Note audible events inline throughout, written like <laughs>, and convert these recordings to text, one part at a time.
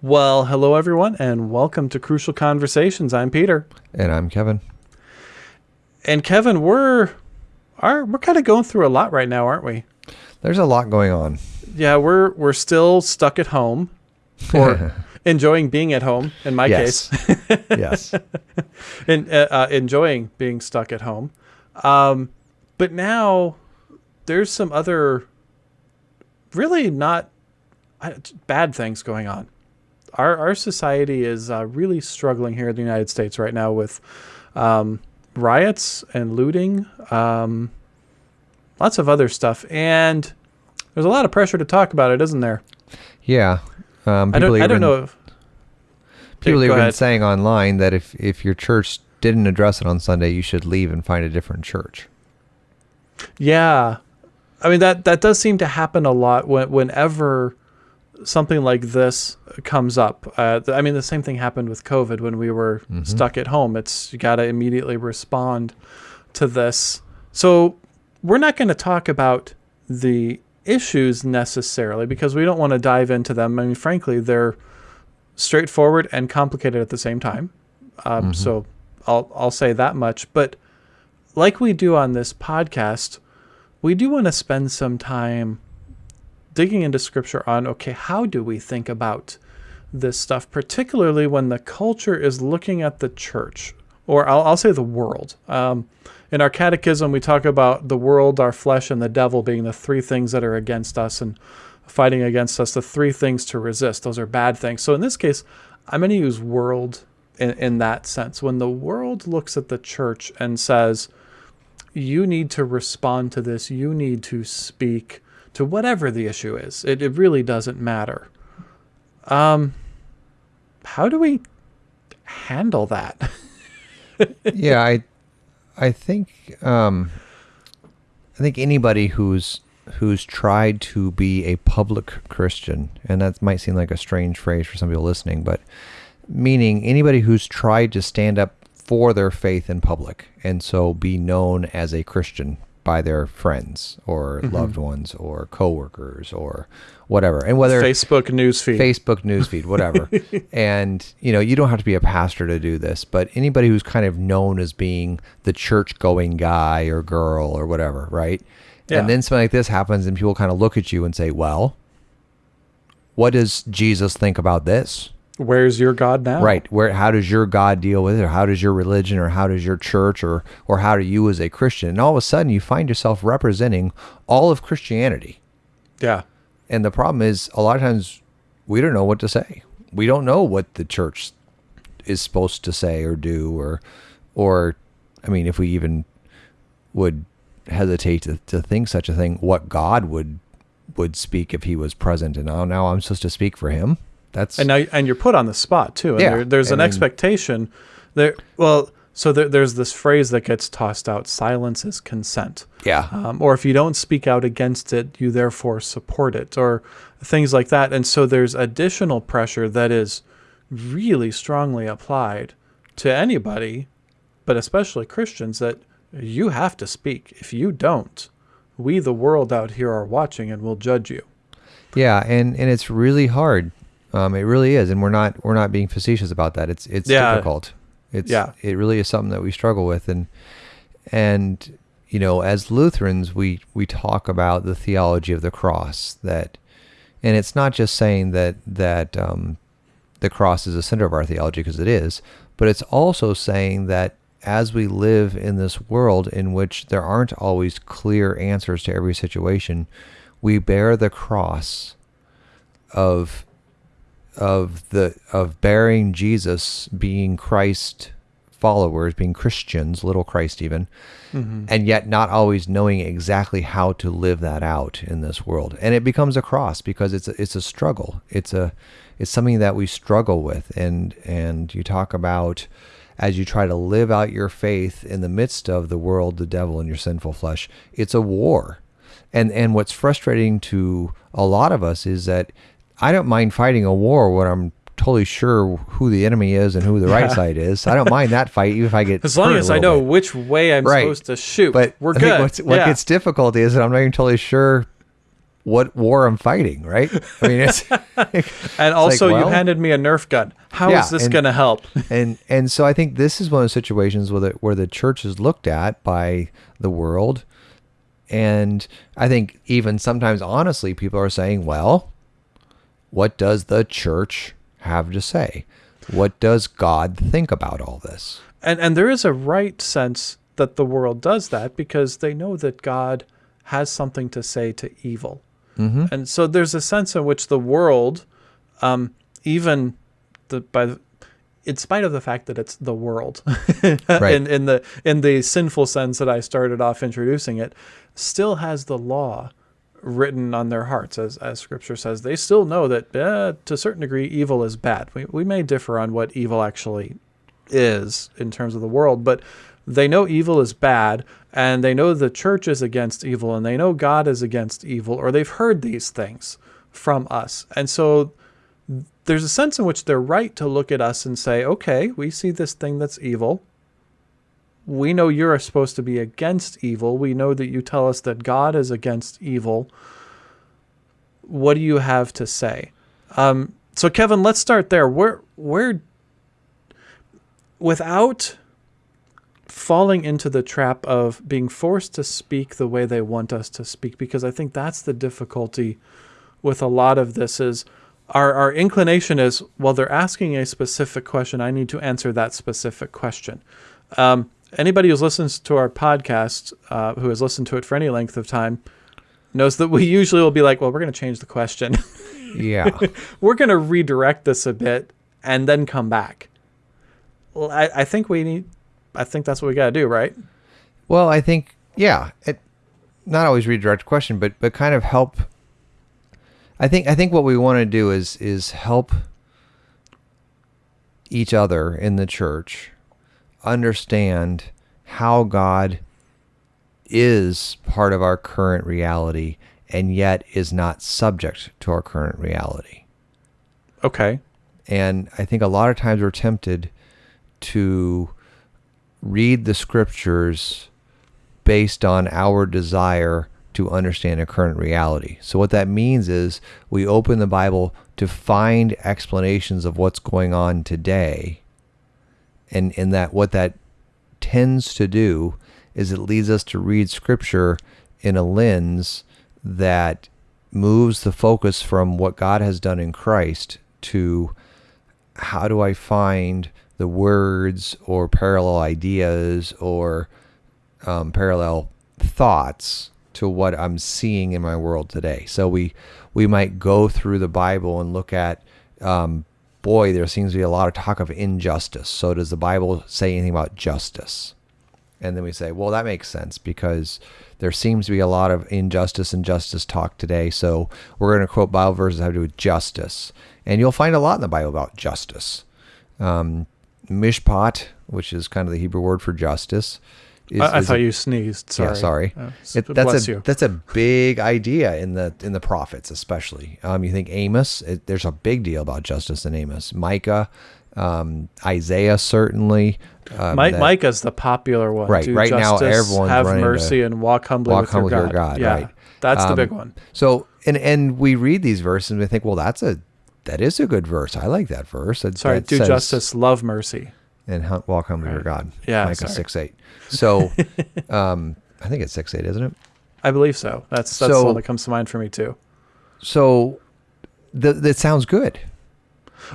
Well, hello everyone, and welcome to Crucial Conversations. I'm Peter, And I'm Kevin. and Kevin. We're are we're kind of going through a lot right now, aren't we? There's a lot going on. Yeah, we're we're still stuck at home, or <laughs> enjoying being at home. In my Yes. case, <laughs> yes. <laughs> and uh, uh, enjoying being stuck at home. Um, but now there's some other really not uh, bad things going on. Our our society is uh, really struggling here in the United States right now with um, riots and looting, um, lots of other stuff, and there's a lot of pressure to talk about it, isn't there? Yeah. Um, I don't I don't know. If, People have been saying online that if, if your church didn't address it on Sunday, you should leave and find a different church. Yeah, I mean that that does seem to happen a lot when, whenever something like this comes up. Uh, I mean, the same thing happened with COVID when we were stuck at home. It's you got to immediately respond to this. So we're not going to talk about the issues necessarily because we don't want to dive into them. I mean, frankly, they're straightforward and complicated at the same time. Um, So I'll I'll say that much. But like we do on this podcast, we do want to spend some time digging into scripture on okay, how do we think about this stuff, particularly when the culture is looking at the church, or I'll, I'll say the world. Um, in our catechism, we talk about the world, our flesh, and the devil being the three things that are against us and fighting against us, the three things to resist. Those are bad things. So in this case, I'm going to use world in, in that sense. When the world looks at the church and says, you need to respond to this, you need to speak to whatever the issue is, it, it really doesn't matter. Um, how do we handle that? <laughs> yeah, I I think um, I think anybody who's who's tried to be a public Christian, and that might seem like a strange phrase for some people listening, but meaning anybody who's tried to stand up for their faith in public and so be known as a Christian by their friends or mm-hmm. loved ones or coworkers or whatever. And whether Facebook newsfeed. Facebook newsfeed, whatever. <laughs> and you know, you don't have to be a pastor to do this, but anybody who's kind of known as being the church-going guy or girl or whatever, right? Yeah. And then something like this happens, and people kind of look at you and say, "Well, what does Jesus think about this?" Where's your God now? Right? Where? How does your God deal with it, or how does your religion, or how does your church, or or how do you as a Christian? And all of a sudden, you find yourself representing all of Christianity. Yeah. And the problem is, a lot of times we don't know what to say. We don't know what the church is supposed to say or do, or, or, I mean, if we even would hesitate to, to think such a thing, what God would would speak if He was present, and now now I'm supposed to speak for Him. That's and now and you're put on the spot too. And Yeah, there, there's an mean- expectation there. Well, so there, there's this phrase that gets tossed out: "Silence is consent." yeah, Um, or if you don't speak out against it, you therefore support it, or things like that. And so there's additional pressure that is really strongly applied to anybody, but especially Christians, that you have to speak. If you don't, we, the world out here, are watching and will judge you. yeah, and and it's really hard. Um, it really is, and we're not we're not being facetious about that. It's it's Yeah. difficult. It's Yeah. it really is something that we struggle with, and and you know, as Lutherans, we we talk about the theology of the cross that, and it's not just saying that that um, the cross is the center of our theology because it is, but it's also saying that as we live in this world in which there aren't always clear answers to every situation, we bear the cross of of the of bearing Jesus, being Christ followers, being Christians, little Christ even, mm-hmm. and yet not always knowing exactly how to live that out in this world. And it becomes a cross because it's a, it's a struggle. It's a it's something that we struggle with and and you talk about as you try to live out your faith in the midst of the world, the devil and your sinful flesh. It's a war. And and what's frustrating to a lot of us is that I don't mind fighting a war when I'm totally sure who the enemy is and who the right side is. I don't mind that fight even if I get <laughs> As long as I know bit. which way I'm Right. supposed to shoot, But we're I good. what yeah. gets difficult is that I'm not even totally sure what war I'm fighting, right? I mean, it's <laughs> And also, well- you handed me a Nerf gun. How is Yeah, this going to help? <laughs> and and so I think this is one of the situations where the, where the church is looked at by the world, and I think even sometimes honestly, people are saying, well, what does the church have to say? What does God think about all this? And and there is a right sense that the world does that because they know that God has something to say to evil. Mm-hmm. And so there's a sense in which the world, um, even the by the, in spite of the fact that it's the world, <laughs> Right. in in the in the sinful sense that I started off introducing it, still has the law written on their hearts, as as Scripture says. They still know that eh, to a certain degree, evil is bad. We we may differ on what evil actually is in terms of the world, but they know evil is bad and they know the church is against evil and they know God is against evil or they've heard these things from us. And so there's a sense in which they're right to look at us and say, okay, we see this thing that's evil. We know you're supposed to be against evil. We know that you tell us that God is against evil. What do you have to say? Um, so, Kevin, let's start there. Where, where, without falling into the trap of being forced to speak the way they want us to speak, because I think that's the difficulty with a lot of this is our, our inclination is, well, they're asking a specific question. I need to answer that specific question. Um, anybody who's listens to our podcast, uh, who has listened to it for any length of time, knows that we usually will be like, well, we're going to change the question. <laughs> Yeah, we're going to redirect this a bit and then come back. Well, I, I think we need, I think that's what we got to do, right? Well, I think yeah, it not always redirect the question, but but kind of help. I think I think what we want to do is is help each other in the church understand how God is part of our current reality and yet is not subject to our current reality. Okay. And I think a lot of times we're tempted to read the scriptures based on our desire to understand a current reality. So, what that means is we open the Bible to find explanations of what's going on today. And, and that what that tends to do is it leads us to read scripture in a lens that moves the focus from what God has done in Christ to how do I find the words or parallel ideas or um, parallel thoughts to what I'm seeing in my world today. So we we might go through the Bible and look at um, boy, there seems to be a lot of talk of injustice. So does the Bible say anything about justice? And then we say, well, that makes sense because there seems to be a lot of injustice and justice talk today. So we're going to quote Bible verses that have to do with justice. And you'll find a lot in the Bible about justice. Um, mishpat, which is kind of the Hebrew word for justice. Is, I, I is thought a- you sneezed. Sorry. yeah, sorry. Uh, It, that's a you. that's a big idea in the in the prophets, especially. Um, you think Amos? It, there's a big deal about justice in Amos. Micah, um, Isaiah, certainly. Um, Mi- that- Micah's the popular one. Right, Do right now justice, everyone's have running to mercy and walk humbly, walk with, humbly your God. your God, Yeah, right. that's the Um, big one. So and and we read these verses and we think, well, that's a that is a good verse. I like that verse. That, Sorry, that do says, justice, love mercy. And hum- walk humbly with your God. Yeah, Micah sorry. six eight. So, <laughs> um, I think it's six eight, isn't it? I believe so. That's that's So- the one that comes to mind for me too. So, th- that sounds good.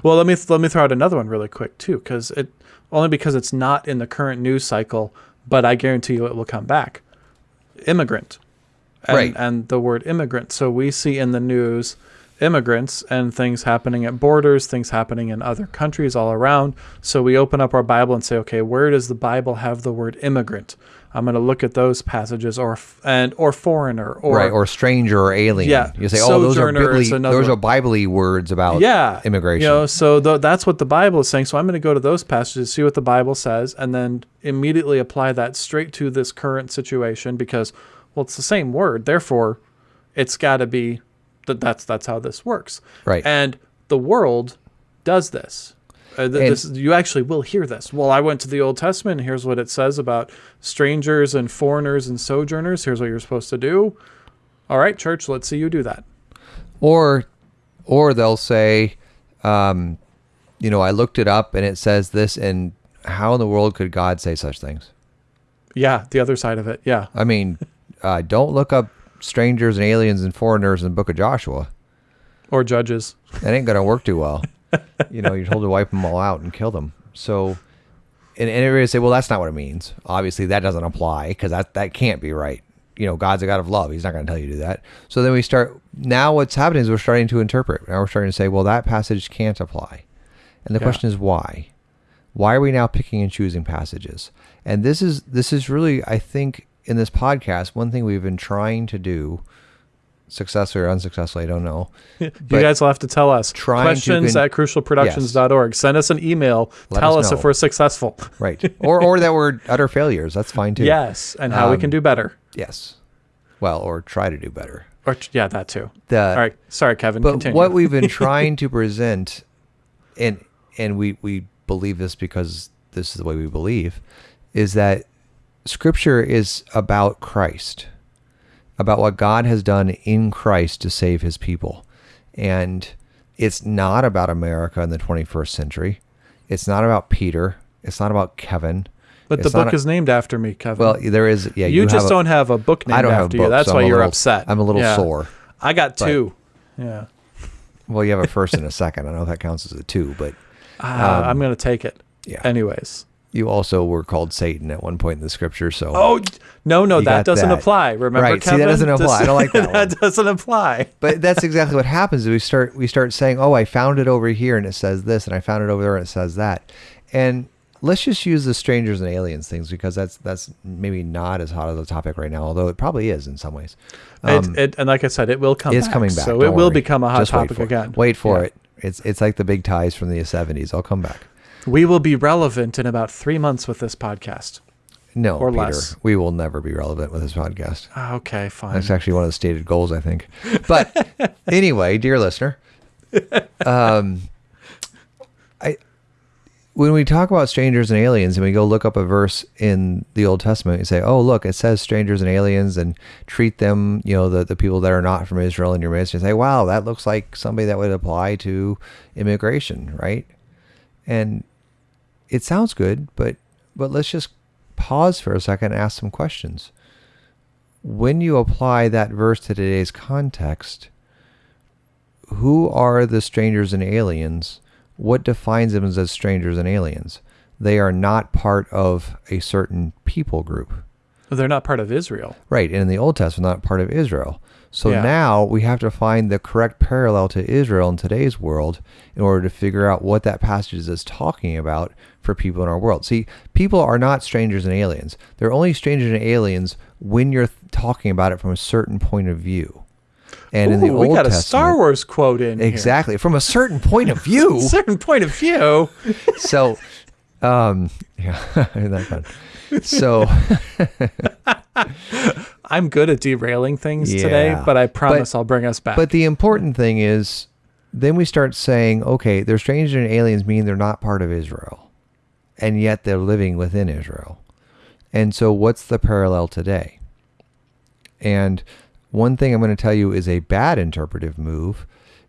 Well, let me let me throw out another one really quick too, because it only because it's not in the current news cycle, but I guarantee you it will come back. Immigrant, and, Right. And the word immigrant. So we see in the news immigrants and things happening at borders, things happening in other countries all around. So we open up our Bible and say, okay, where does the Bible have the word immigrant? I'm going to look at those passages, or and or foreigner, or right, or stranger or alien. Yeah, You say, oh, those are biblically, those are biblically words about yeah immigration. you know so th- that's what the bible is saying so i'm going to go to those passages see what the bible says and then immediately apply that straight to this current situation because well it's the same word therefore it's got to be that that's that's how this works Right. and the world does this uh, th- this you actually will hear this well i went to the old testament and here's what it says about strangers and foreigners and sojourners here's what you're supposed to do All right, church, let's see you do that. Or, or they'll say, um, you know, I looked it up and it says this, and how in the world could God say such things? Yeah, the other side of it. Yeah. I mean, <laughs> uh, don't look up strangers and aliens and foreigners in the Book of Joshua. Or judges. That ain't gonna work too well. you know, you're told to wipe them all out and kill them. So, and, and everybody say, well, that's not what it means. Obviously, that doesn't apply because that that can't be right. You know, God's a God of love. He's not going to tell you to do that. So then we start. Now, what's happening is we're starting to interpret. Now we're starting to say, well, that passage can't apply, and the Yeah. question is why. Why are we now picking and choosing passages? And this is this is really, I think, in this podcast, one thing we've been trying to do, successfully or unsuccessfully, I don't know. <laughs> you guys will have to tell us. Questions con- at crucialproductions.org. Send us an email. Let tell us us, if we're successful. Right. <laughs> Or or that we're utter failures. That's fine too. Yes, and how we Um, can do better. Yes. Well, or try to do better. Or yeah, that too. The, All right. Sorry, Kevin. But continue. what we've been <laughs> trying to present, and and we we believe this because this is the way we believe, is that Scripture is about Christ, about what God has done in Christ to save His people, and it's not about America in the 21st century. It's not about Peter. It's not about Kevin. but the it's not book a- is named after me, Kevin. Well, there is. Yeah, you, have just a- don't have a book named I don't have a after book, you. That's so why I'm you're little- upset. I'm a little Yeah. sore. I got But- two. Yeah. Well, you have a first and a second. I know that counts as a two, but Ah, Um, I'm going to take it. yeah. Anyways. You also were called Satan at one point in the scripture, so Oh no, no, that doesn't that. apply. Remember, Right, see, that doesn't apply. I don't like that <laughs> one. doesn't apply. but that's <laughs> exactly what happens. We start we start saying, "Oh, I found it over here and it says this, and I found it over there and it says that," and let's just use the strangers and aliens things because that's that's maybe not as hot of a topic right now, although it probably is in some ways. Um, it, it, and like I said, it will come. it's back, coming back. so it will worry. become a hot Just wait topic it. again. Wait for Yeah. it. It's it's like the big ties from the '70s. I'll come back. We will be relevant in about three months with this podcast. No, Or Peter, less. we will never be relevant with this podcast. Ah, Okay, fine. That's actually one of the stated goals, I think. But <laughs> anyway, dear listener, um, I when we talk about strangers and aliens, and we go look up a verse in the Old Testament, and say, "Oh, look, it says strangers and aliens, and treat them, you know, the the people that are not from Israel in your midst." You say, "Wow, that looks like somebody that would apply to immigration, right?" And it sounds good, but but let's just pause for a second and ask some questions when you apply that verse to today's context, who are the strangers and aliens? What defines them as strangers and aliens? They are not part of a certain people group. They're not part of Israel. Right. And in the Old Testament, not part of Israel. So Yeah. now we have to find the correct parallel to Israel in today's world in order to figure out what that passage is talking about for people in our world. See, people are not strangers and aliens. They're only strangers and aliens when you're talking about it from a certain point of view. And in the Ooh, Old we got a Testament, Star Wars quote in here. exactly from a certain point of <laughs> view. Certain point of view. so, um, <laughs> yeah, <laughs> that fun? So, <laughs> I'm good at derailing things today, but I promise I'll bring us back. But the important thing is, then we start saying, okay, they're strangers and aliens, meaning they're not part of Israel, and yet they're living within Israel. And so, what's the parallel today? And one thing I'm going to tell you is a bad interpretive move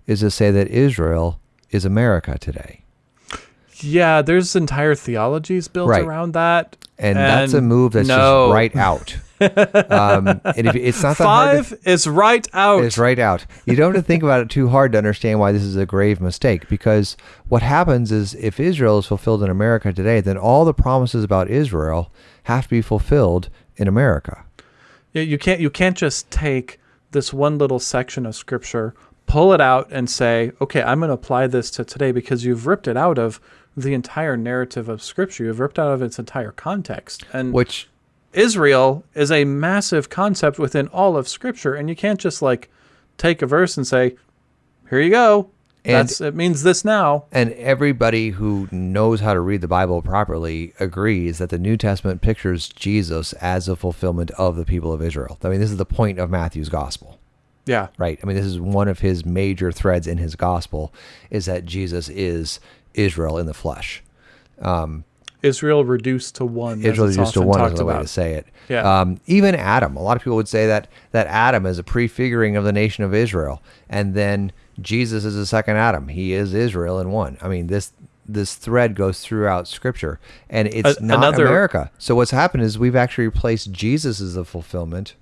is to say that Israel is America today. Yeah, there's entire theologies built Right. around that. And, that's a move that's no. just right out. <laughs> um, and if, it's not that hard to, Five is right out. It's right out. You don't have to think about it too hard to understand why this is a grave mistake. Because what happens is, if Israel is fulfilled in America today, then all the promises about Israel have to be fulfilled in America. Yeah, you can't you can't just take this one little section of scripture, pull it out and say, "Okay, I'm going to apply this to today" because you've ripped it out of the entire narrative of scripture. You've ripped out of its entire context. And Which, Israel is a massive concept within all of scripture and you can't just like take a verse and say, "Here you go." And- That's it means this now. and everybody who knows how to read the Bible properly agrees that the New Testament pictures Jesus as a fulfillment of the people of Israel. I mean, this is the point of Matthew's gospel. Yeah. right? I mean, this is one of his major threads in his gospel is that Jesus is Israel in the flesh. Um, Israel reduced to one. Israel used to one is the way to say it. Yeah. Um, even Adam, a lot of people would say that that Adam is a prefiguring of the nation of Israel, and then Jesus is the second Adam. He is Israel in one. I mean this this thread goes throughout Scripture, and it's A- not another- America. So what's happened is we've actually replaced Jesus as the fulfillment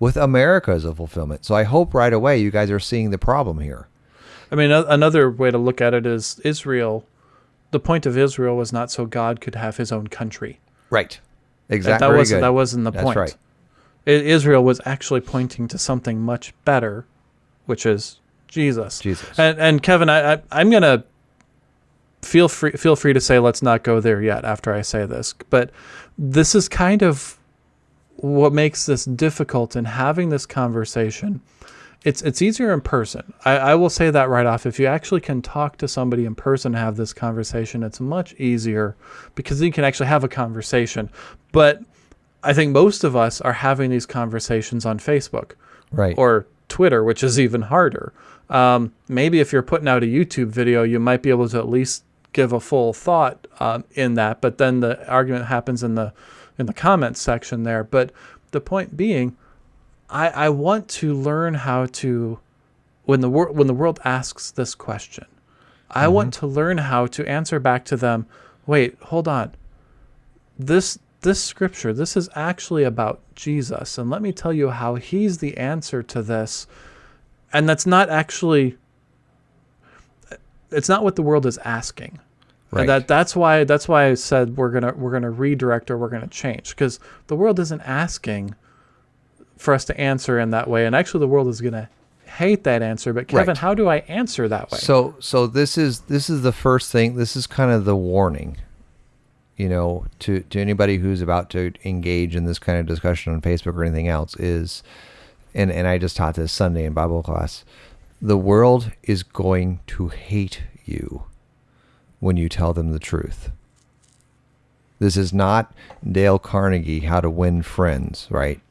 with America as a fulfillment. So I hope right away you guys are seeing the problem here. I mean, a- another way to look at it is Israel. The point of Israel was not so God could have his own country. Right. Exactly. That Very wasn't good. that wasn't the That's point. right. Israel was actually pointing to something much better, which is Jesus. Jesus. And and Kevin, I, I I'm gonna feel free feel free to say let's not go there yet after I say this, but this is kind of what makes this difficult in having this conversation. It's it's easier in person. I, I will say that right off. If you actually can talk to somebody in person and have this conversation, it's much easier because you can actually have a conversation. But I think most of us are having these conversations on Facebook right. or Twitter, which is even harder. Um, maybe if you're putting out a YouTube video, you might be able to at least give a full thought um, in that. But then the argument happens in the in the comments section there. But the point being, I, I want to learn how to when the world when the world asks this question, I mm-hmm. want to learn how to answer back to them. Wait, hold on. This this scripture, this is actually about Jesus, and let me tell you how he's the answer to this. And that's not actually it's not what the world is asking. Right. And that that's why that's why I said we're gonna we're gonna redirect or we're gonna change because the world isn't asking for us to answer in that way, and actually the world is gonna hate that answer. But Kevin, Right. how do I answer that way? So so this is this is the first thing. This is kind of the warning, you know, to to anybody who's about to engage in this kind of discussion on Facebook or anything else is, and and I just taught this Sunday in Bible class. The world is going to hate you when you tell them the truth. This is not Dale Carnegie How to Win Friends, right?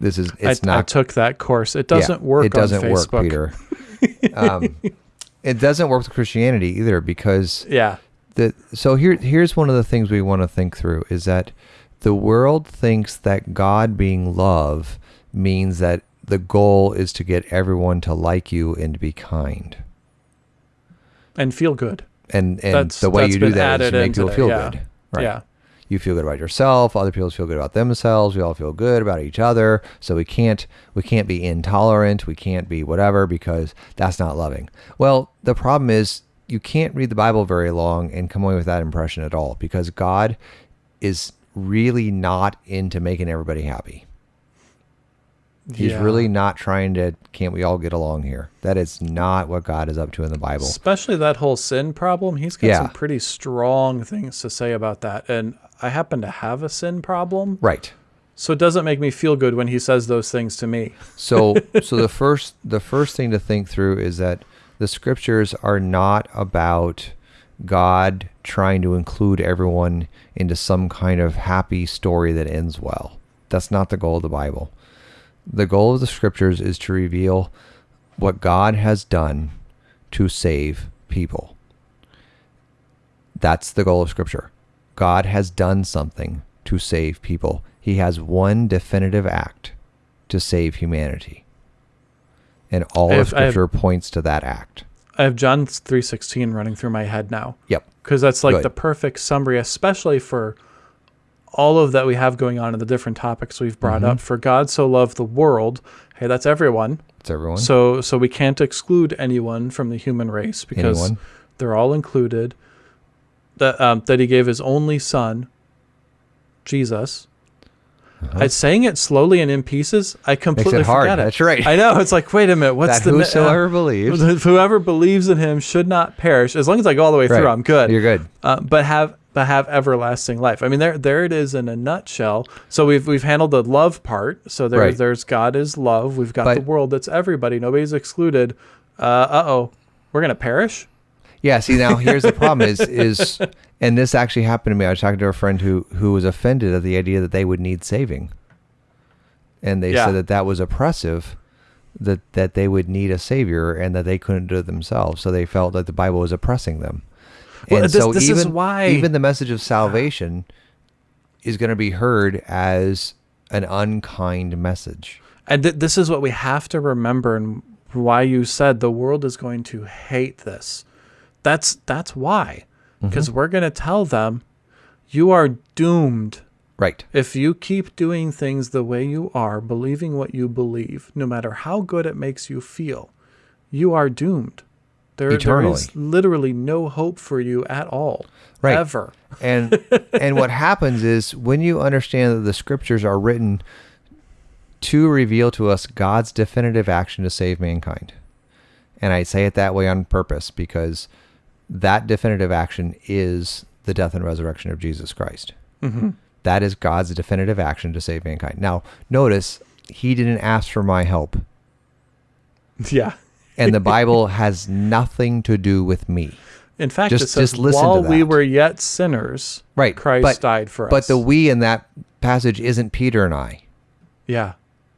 This is it's I, I took that course. It doesn't work. It doesn't on work, Peter. <laughs> um, it doesn't work with Christianity either because Yeah, the so here here's one of the things we want to think through is that the world thinks that God being love means that the goal is to get everyone to like you and to be kind. and feel good. And and That's- the way you do that is to make people feel yeah. good. Right. Yeah, you feel good about yourself other people feel good about themselves we all feel good about each other so we can't we can't be intolerant we can't be whatever because that's not loving well the problem is you can't read the bible very long and come away with that impression at all because god is really not into making everybody happy he's Yeah. really not trying to can't we all get along here that is not what god is up to in the bible especially that whole sin problem. He's got Yeah. some pretty strong things to say about that, and I happen to have a sin problem, right so it doesn't make me feel good when he says those things to me. So <laughs> so the first the first thing to think through is that the scriptures are not about God trying to include everyone into some kind of happy story that ends well. That's not the goal of the Bible. The goal of the scriptures is to reveal what God has done to save people. That's the goal of scripture. God has done something to save people. He has one definitive act to save humanity. And all I of have- I have- scripture points to that act. I have John three sixteen running through my head now Yep. because that's like Good. the perfect summary, especially for all of that we have going on in the different topics we've brought Mm-hmm. up. For God so loved the world, hey, that's everyone. It's everyone. So so we can't exclude anyone from the human race because Anyone. they're all included. That um, that he gave his only son, Jesus. Uh-huh. I saying it slowly and in pieces. I completely hard. forget it. That's right. I know. It's like, wait a minute. What's that the whosoever uh, believes. <laughs> Whoever believes in him should not perish. As long as I go all the way through, Right. I'm good. You're good. Uh, but have but have everlasting life. I mean, there there it is in a nutshell. So we've we've handled the love part. So there Right. there's God is love. We've got the world that's everybody. Nobody's excluded. Uh oh, we're gonna perish. Yeah. See, now here's the problem: is <laughs> is and this actually happened to me. I was talking to a friend who who was offended at the idea that they would need saving, and they Yeah. said that that was oppressive, that that they would need a savior and that they couldn't do it themselves. So they felt that the Bible was oppressing them. Well, and this- so this is even why- even the message of salvation is going to be heard as an unkind message. And th- this is what we have to remember, and why you said the world is going to hate this. That's that's why, Mm-hmm. because we're going to tell them, you are doomed Right. if you keep doing things the way you are, believing what you believe, no matter how good it makes you feel. You are doomed. There, there Eternally. is literally no hope for you at all, Right. ever. And <laughs> and what happens is when you understand that the scriptures are written to reveal to us God's definitive action to save mankind. And I say it that way on purpose because that definitive action is the death and resurrection of Jesus Christ. hmm That is God's definitive action to save mankind. Now, notice he didn't ask for my help, <laughs> Yeah. and the Bible has nothing to do with me. In fact, Just- it says, just listen to while we were yet sinners, Right. Christ but, died for us. But the we in that passage isn't Peter and I. yeah.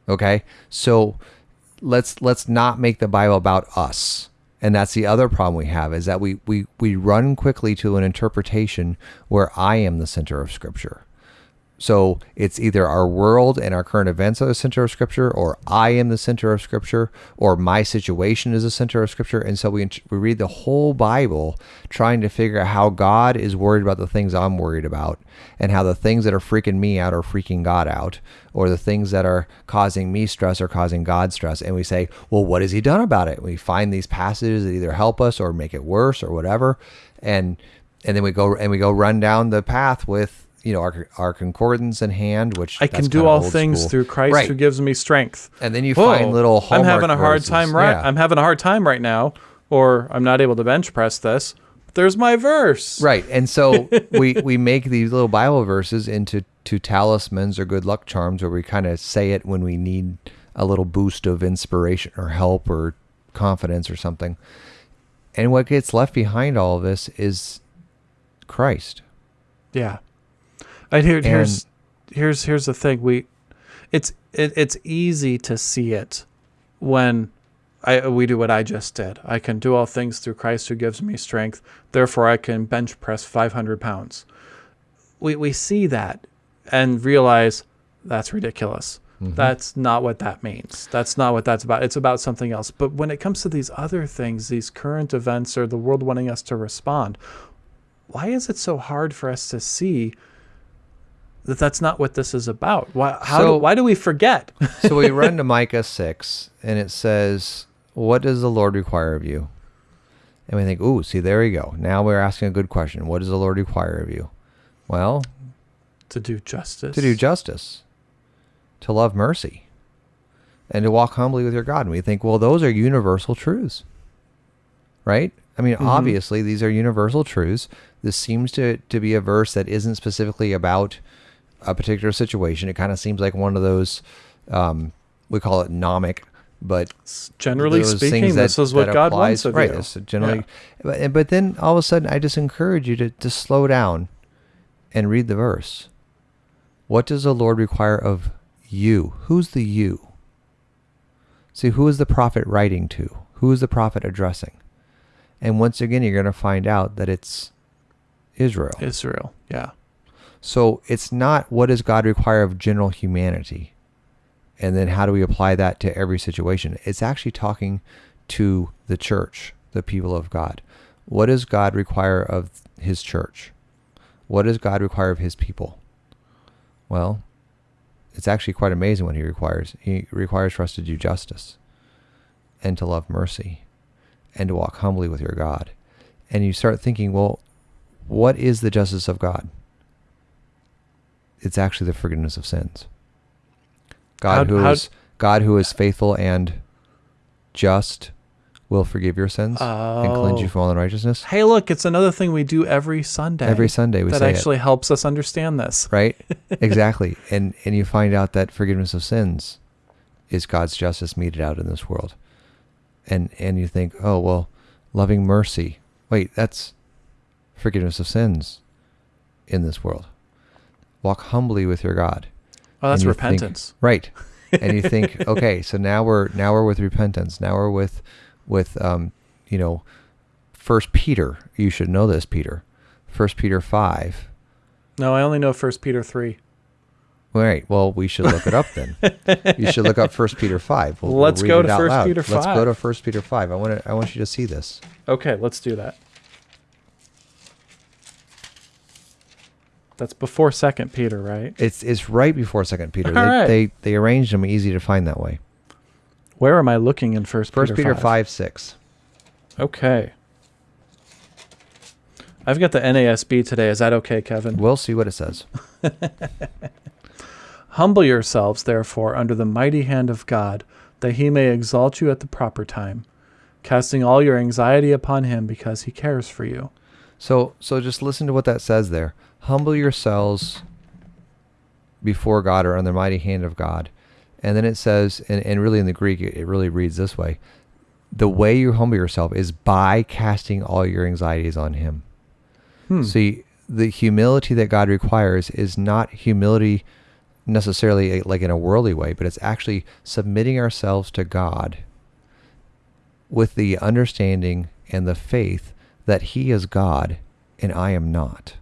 Okay? So let's let's not make the Bible about us. And that's the other problem we have is that we we we run quickly to an interpretation where I am the center of scripture. So it's either our world and our current events are the center of scripture or I am the center of scripture or my situation is the center of scripture. And so we we read the whole Bible trying to figure out how God is worried about the things I'm worried about and how the things that are freaking me out are freaking God out or the things that are causing me stress are causing God stress. And we say, "Well, what has he done about it?" We find these passages that either help us or make it worse or whatever. And and then we go and we go run down the path with you know our, our concordance in hand which I can do all things school. through Christ right who gives me strength. and then you Whoa, find little I'm having a hard verses. time right Yeah. I'm having a hard time right now or I'm not able to bench press this. There's my verse. right and so <laughs> we we make these little bible verses into to talismans or good luck charms where we kind of say it when we need a little boost of inspiration or help or confidence or something and what gets left behind all of this is christ Yeah. And here, here's here's here's the thing. We it's it, it's easy to see it when I we do what I just did. I can do all things through Christ who gives me strength. Therefore, I can bench press 500 pounds. We we see that and realize that's ridiculous. Mm-hmm. That's not what that means. That's not what that's about. It's about something else. But when it comes to these other things, these current events or the world wanting us to respond, why is it so hard for us to see that that's not what this is about? Why, how So- do, why do we forget? <laughs> so we <laughs> run to Micah 6 and it says, What does the Lord require of you? And we think, Ooh, see, there we go. Now we're asking a good question. What does the Lord require of you? Well, to do justice. to do justice, to love mercy, and to walk humbly with your God. And we think, well, those are universal truths, right? I mean, Mhm. obviously, these are universal truths. This seems to, to be a verse that isn't specifically about a particular situation. It kind of seems like one of those, um, we call it nomic, but Generally speaking, things this is what God applies- wants of right, you. it's generally, but, but then all of a sudden, I just encourage you to, to slow down and read the verse. What does the Lord require of you? Who's the you? See, who is the prophet writing to? Who is the prophet addressing? And once again, you're going to find out that it's Israel. Israel. Yeah. So it's not what does God require of general humanity? And then how do we apply that to every situation? It's actually talking to the church, the people of God. What does God require of his church? What does God require of his people? Well, it's actually quite amazing what he requires. He requires for us to do justice and to love mercy and to walk humbly with your God. And you start thinking, well, what is the justice of God? It's actually the forgiveness of sins. God How- who how- is God who is faithful and just will forgive your sins and cleanse you Oh. from all unrighteousness. Hey, look, it's another thing we do every Sunday. Every Sunday we that actually helps us understand this. right? <laughs> exactly. And and you find out that forgiveness of sins is God's justice meted out in this world. And and you think, "Oh, well, loving mercy. Wait, that's forgiveness of sins in this world. Walk humbly with your God." Oh, that's you think- repentance. right and you think <laughs> okay so now we're now we're with repentance now we're with with um you know First Peter. You should know this, Peter. First Peter five. No, I only know First Peter three. All right. Well, we should look it up then. you should look up First Peter five. We'll, Let's read go to out 1 loud. Peter Let's go to First Peter five. I want to. I want you to see this. Okay, let's do that. That's before Second Peter, right? It's it's right before Second Peter. They, right. they they arranged them easy to find that way. Where am I looking in First Peter? First Peter, Peter five six. Okay. I've got the NASB today. Is that okay, Kevin? We'll see what it says. <laughs> Humble yourselves, therefore, under the mighty hand of God, that he may exalt you at the proper time, casting all your anxiety upon him because he cares for you. So so just listen to what that says there. Humble yourselves before God or under the mighty hand of God. And then it says, and, and really in the Greek, it, it really reads this way. The way you humble yourself is by casting all your anxieties on him. Hmm. See, the humility that God requires is not humility necessarily like in a worldly way, but it's actually submitting ourselves to God with the understanding and the faith that He is God and I am not.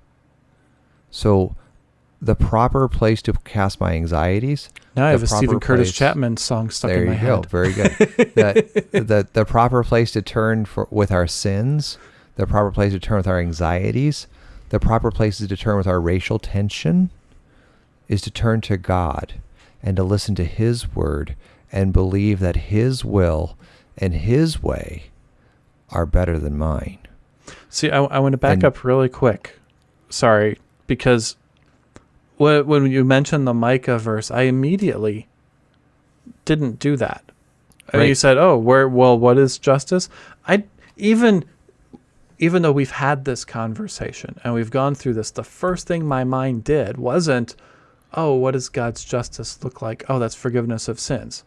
So, the proper place to cast my anxieties. now I have a Steven Curtis place- Chapman song stuck there in my you go. head. Very good. the, <laughs> the the proper place to turn for with our sins, the proper place to turn with our anxieties, the proper place to turn with our racial tension, is to turn to God and to listen to His word and believe that His will and His way are better than mine. See, I, I want to back And- up really quick. Sorry, because when, when you mentioned the Micah verse, I immediately didn't do that. And you said, "Oh, where? Well, what is justice?" I even, even though we've had this conversation and we've gone through this, the first thing my mind did wasn't, "Oh, what does God's justice look like?" Oh, that's forgiveness of sins.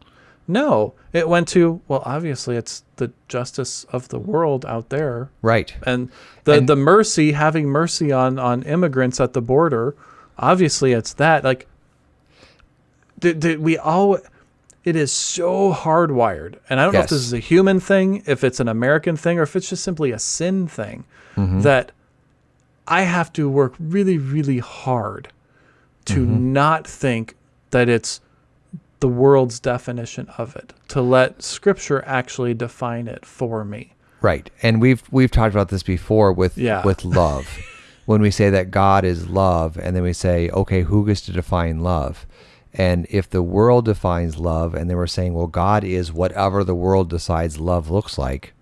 No, it went to, well, obviously it's the justice of the world out there. Right. and the And- the mercy having mercy on on immigrants at the border obviously it's that like did, did we all it is so hardwired. And i don't know if this is a human thing if it's an american thing or if it's just simply a sin thing mm-hmm. that i have to work really really hard to mm-hmm. not think that it's the world's definition of it to let scripture actually define it for me Right. And we've we've talked about this before with Yeah. with love. <laughs> when we say that God is love and then we say, okay, who gets to define love? And if the world defines love and then we're saying, well, God is whatever the world decides love looks like,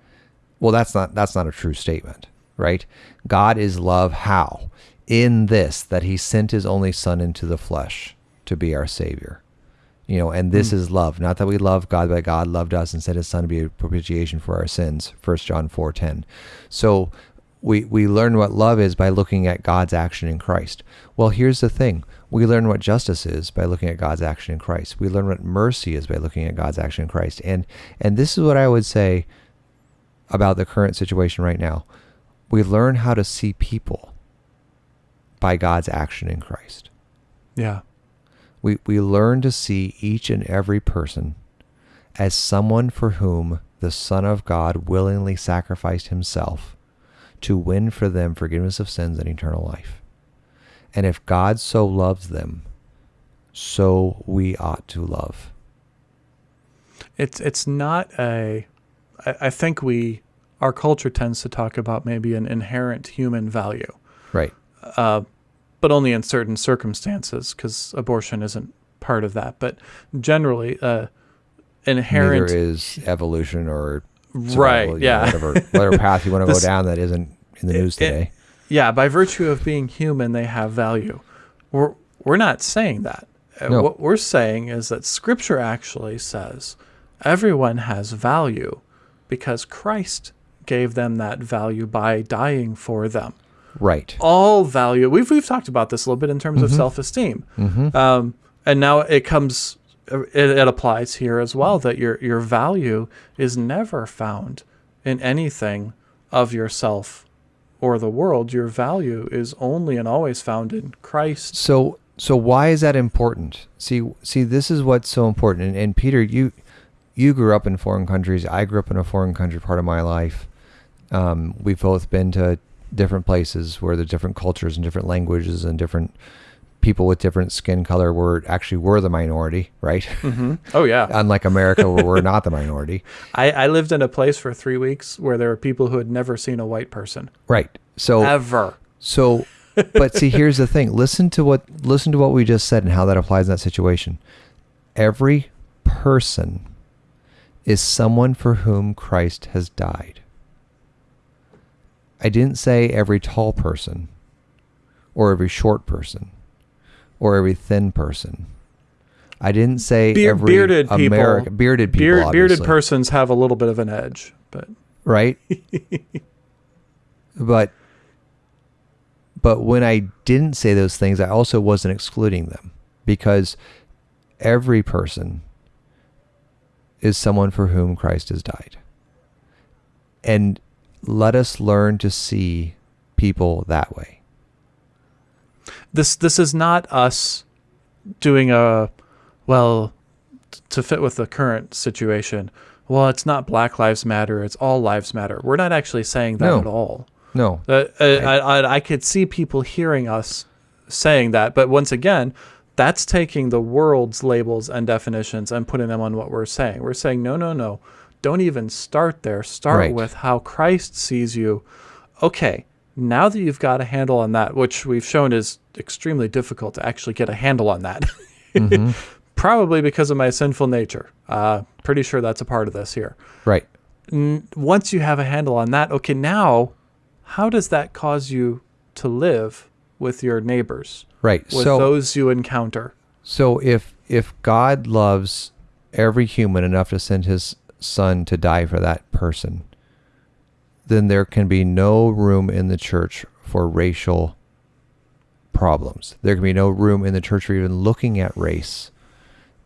well that's not that's not a true statement, right? God is love how? In this that he sent his only son into the flesh to be our savior. You know, and this hmm. is love. Not that we love God, but God loved us and sent his son to be a propitiation for our sins. First John four ten. So we we learn what love is by looking at God's action in Christ. Well, here's the thing. We learn what justice is by looking at God's action in Christ. We learn what mercy is by looking at God's action in Christ. And and this is what I would say about the current situation right now. We learn how to see people by God's action in Christ yeah we, we learn to see each and every person as someone for whom the Son of God willingly sacrificed himself to win for them forgiveness of sins and eternal life. And if God so loves them, so we ought to love. it's it's not a I, I think we our culture tends to talk about maybe an inherent human value Right. uh, but only in certain circumstances because abortion isn't part of that. But generally uh, inherent Neither is evolution or right survival, know, yeah. whatever whatever <laughs> path you want to go down that isn't in the it- news it- today. yeah by virtue of being human they have value. We're we're not saying that. Uh, No. what we're saying is that scripture actually says everyone has value because christ gave them that value by dying for them right. all value we've, we've talked about this a little bit in terms of self-esteem Mm-hmm. um, and now it comes it, it applies here as well that your your value is never found in anything of yourself or the world your value is only and always found in christ So so why is that important? See see this is what's so important. And, and Peter, you you grew up in foreign countries. I grew up in a foreign country part of my life. Um, we've both been to different places where there's different cultures and different languages and different people with different skin color were actually were the minority, right? hmm <laughs> Oh yeah. Unlike America, where we're not the <laughs> minority, I, I lived in a place for three weeks where there were people who had never seen a white person right? So ever. So, but see, here's the thing. Listen to what listen to what we just said and how that applies in that situation. Every person is someone for whom Christ has died. I didn't say every tall person, or every short person, or every thin person. I didn't say Beard- every bearded people- bearded people, Beard, bearded persons have a little bit of an edge, but right? <laughs> but but when I didn't say those things, I also wasn't excluding them because every person is someone for whom Christ has died. And let us learn to see people that way. this this is not us doing a well to fit with the current situation. Well, it's not Black Lives Matter; it's all lives matter. We're not actually saying that No. at all. No. Uh, uh, I, I, I could see people hearing us saying that, but once again, that's taking the world's labels and definitions and putting them on what we're saying. We're saying, no, no, no, don't even start there. Start Right. with how Christ sees you. Okay, now that you've got a handle on that, which we've shown is extremely difficult to actually get a handle on that, Mhm. <laughs> probably because of my sinful nature. Uh, pretty sure that's a part of this here Right. n- once you have a handle on that, okay, now how does that cause you to live with your neighbors, Right. with so those you encounter? So if if God loves every human enough to send his son to die for that person, then there can be no room in the church for racial problems. There can be no room in the church for even looking at race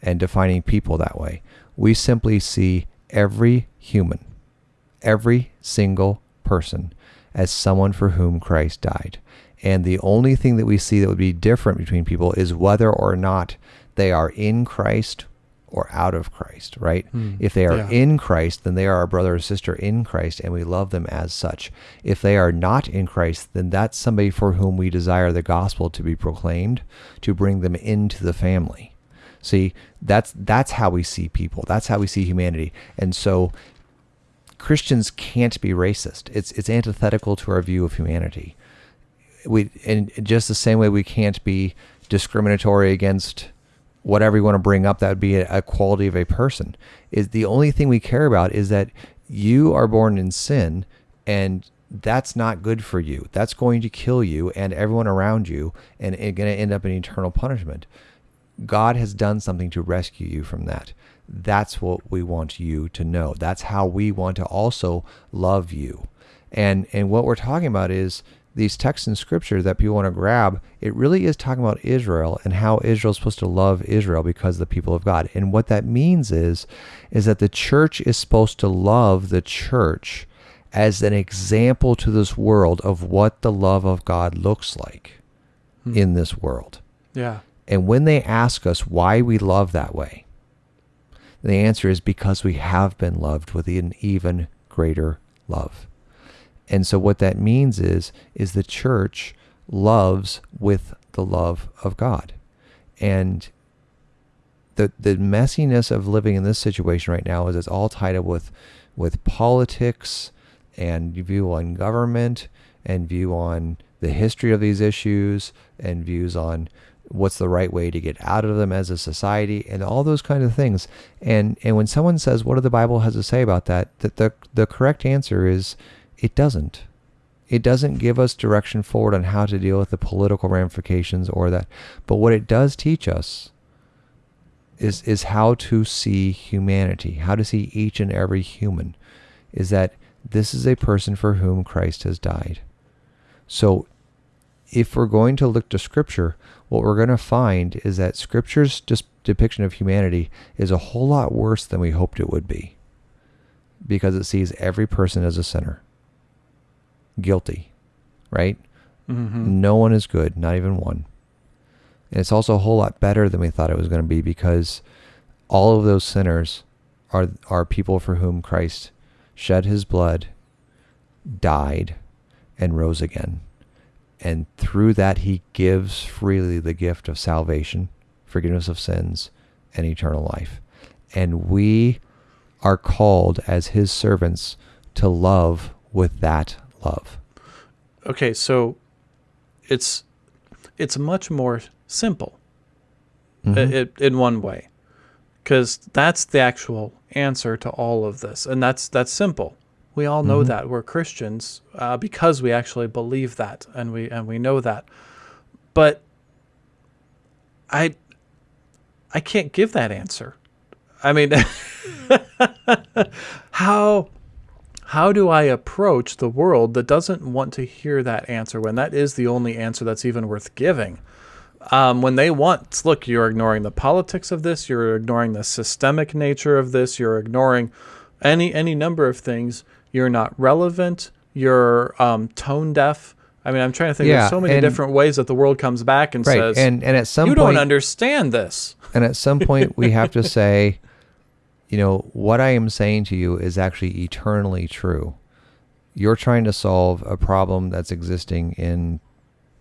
and defining people that way. We simply see every human, every single person as someone for whom Christ died. And the only thing that we see that would be different between people is whether or not they are in Christ or out of Christ, right? Hmm. If they are Yeah. in Christ, then they are our brother or sister in Christ, and we love them as such. If they are not in Christ, then that's somebody for whom we desire the gospel to be proclaimed, to bring them into the family. See, that's that's how we see people. That's how we see humanity. And so Christians can't be racist. It's it's antithetical to our view of humanity. We in just the same way we can't be discriminatory against whatever you want to bring up that would be a, quality of a person. Is the only thing we care about is that you are born in sin and that's not good for you. That's going to kill you and everyone around you and it's going to end up in eternal punishment. God has done something to rescue you from that. That's what we want you to know. That's how we want to also love you. And and what we're talking about is these texts in scripture that people want to grab, it really is talking about Israel and how Israel is supposed to love Israel because of the people of God. And what that means is is that the church is supposed to love the church as an example to this world of what the love of God looks like Hmm. in this world. Yeah. And when they ask us why we love that way, the answer is because we have been loved with an even greater love. And so what that means is is the church loves with the love of God. And the the messiness of living in this situation right now is it's all tied up with with politics and view on government and view on the history of these issues and views on what's the right way to get out of them as a society and all those kind of things and and when someone says what do the bible has to say about that that the the correct answer is it doesn't. It doesn't give us direction forward on how to deal with the political ramifications or that. But what it does teach us is is how to see humanity how to see each and every human is that this is a person for whom Christ has died. So if we're going to look to scripture what we're going to find is that scripture's depiction of humanity is a whole lot worse than we hoped it would be. Because it sees every person as a sinner guilty right hmm no one is good not even one and it's also a whole lot better than we thought it was going to be because all of those sinners are are people for whom Christ shed his blood died and rose again. And through that, he gives freely the gift of salvation, forgiveness of sins, and eternal life. And we are called as his servants to love with that love. Okay, so it's it's much more simple Mhm. it, in one way because that's the actual answer to all of this and that's that's simple we all know Mhm. that we're christians uh, because we actually believe that and we and we know that but i i can't give that answer i mean <laughs> how how do I approach the world that doesn't want to hear that answer when that is the only answer that's even worth giving? Um, when they want, look, you're ignoring the politics of this, you're ignoring the systemic nature of this, you're ignoring any any number of things. You're not relevant. You're um, tone deaf. I mean, I'm trying to think. Yeah, There's so many and- different ways that the world comes back and Right. says, And and at some "You point don't understand this." And at some point, we have to say, <laughs> you know, what I am saying to you is actually eternally true. You're trying to solve a problem that's existing in,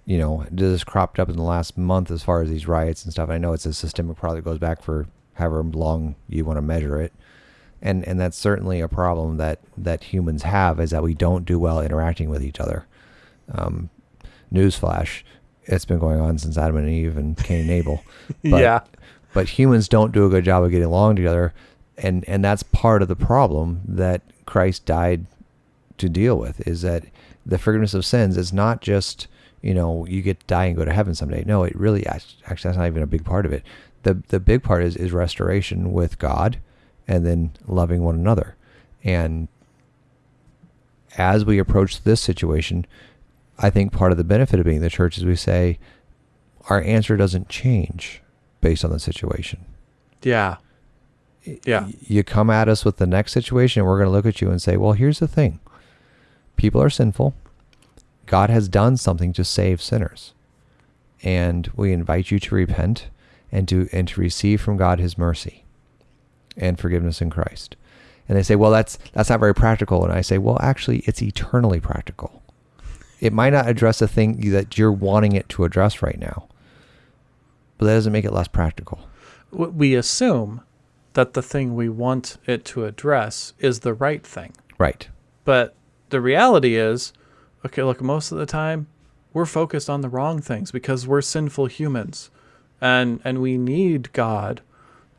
you know, this cropped up in the last month as far as these riots and stuff. I know it's a systemic problem that goes back for however long you want to measure it. And, and that's certainly a problem that, that humans have is that we don't do well interacting with each other. Um, newsflash, it's been going on since Adam and Eve and Cain and Abel <laughs> But- yeah, but humans don't do a good job of getting along together and and that's part of the problem that Christ died to deal with is that the forgiveness of sins is not just you know you get to die and go to heaven someday. No it really actually that's not even a big part of it. The the big part is is restoration with God and then loving one another. And as we approach this situation I think part of the benefit of being the church is we say our answer doesn't change based on the situation. Yeah, yeah, you come at us with the next situation and we're going to look at you and say well here's the thing. People are sinful. God has done something to save sinners. And we invite you to repent and to and to receive from god his mercy and forgiveness in christ. And they say well that's that's not very practical. And i say well actually it's eternally practical. It might not address a thing that you're wanting it to address right now but that doesn't make it less practical. We assume that the thing we want it to address is the right thing. right But the reality is, okay, look, most of the time we're focused on the wrong things because we're sinful humans. And and we need God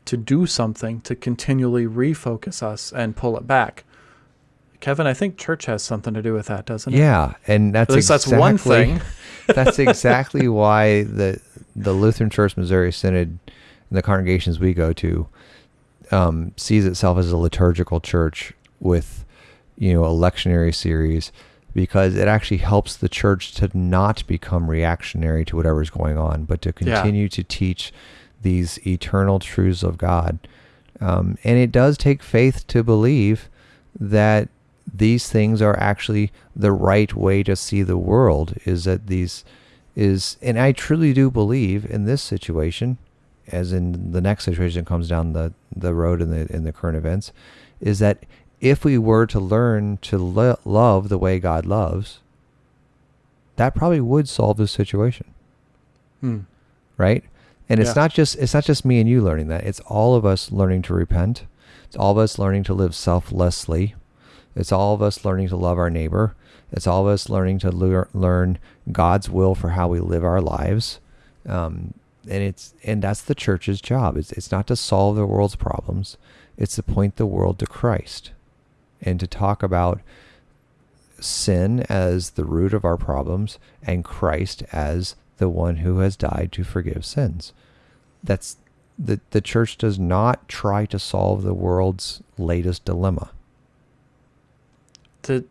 to do something to continually refocus us and pull it back. Kevin, I think church has something to do with that, doesn't it? Yeah, and that's At least that's one thing. <laughs> <laughs> that's exactly why the the Lutheran Church Missouri Synod and the congregations we go to um, sees itself as a liturgical church with you know a lectionary series because it actually helps the church to not become reactionary to whatever's going on, but to Yeah. continue to teach these eternal truths of God. Um, and it does take faith to believe that these things are actually the right way to see the world is that these is and I truly do believe in this situation as in the next situation comes down the the road in the in the current events is that if we were to learn to lo- love the way God loves that probably would solve this situation Hmm. right? And it's not just it's not just me and you learning that. It's all of us learning to repent. It's all of us learning to live selflessly. It's all of us learning to love our neighbor. It's all of us learning to lear- learn God's will for how we live our lives. Um, and it's and that's the church's job. It's it's not to solve the world's problems. It's to point the world to Christ, and to talk about sin as the root of our problems and Christ as the one who has died to forgive sins. That's the the church does not try to solve the world's latest dilemma. To,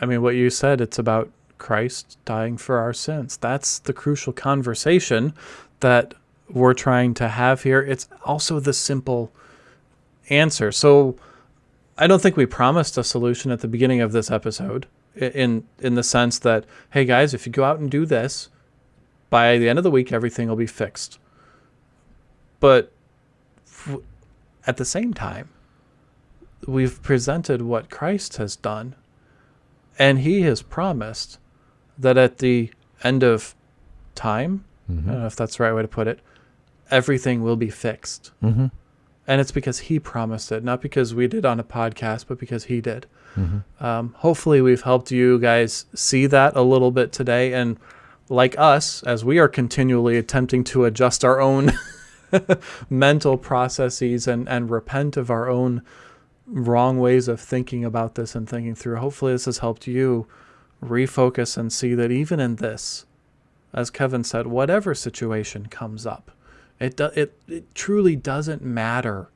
I mean, what you said, it's about Christ dying for our sins. That's the crucial conversation that we're trying to have here. It's also the simple answer. So I don't think we promised a solution at the beginning of this episode in in the sense that hey guys, if you go out and do this, by the end of the week everything will be fixed. But at the same time, we've presented what Christ has done And he has promised that at the end of time, I don't know if that's the right way to put it, everything will be fixed. Mm-hmm. And it's because he promised it, not because we did on a podcast, but because he did. Mm-hmm. Um, hopefully, we've helped you guys see that a little bit today. And like us, as we are continually attempting to adjust our own <laughs> mental processes and, and repent of our own wrong ways of thinking about this and thinking through, hopefully, this has helped you refocus and see that even in this, as Kevin said, whatever situation comes up, it, do, it, it truly doesn't matter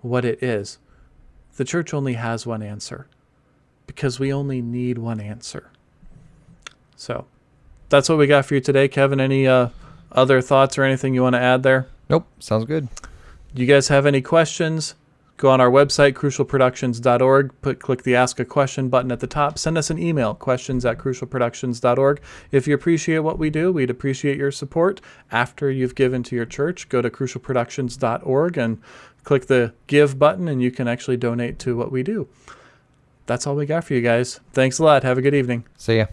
what it is. The church only has one answer because we only need one answer. So that's what we got for you today. Kevin, any uh, other thoughts or anything you want to add there? Nope. Sounds good. Do you guys have any questions? Go on our website, crucialproductions.org, put, click the Ask a Question button at the top. Send us an email, questions at crucialproductions.org. If you appreciate what we do, we'd appreciate your support. After you've given to your church, go to crucialproductions.org and click the Give button, and you can actually donate to what we do. That's all we got for you guys. Thanks a lot. Have a good evening. See ya.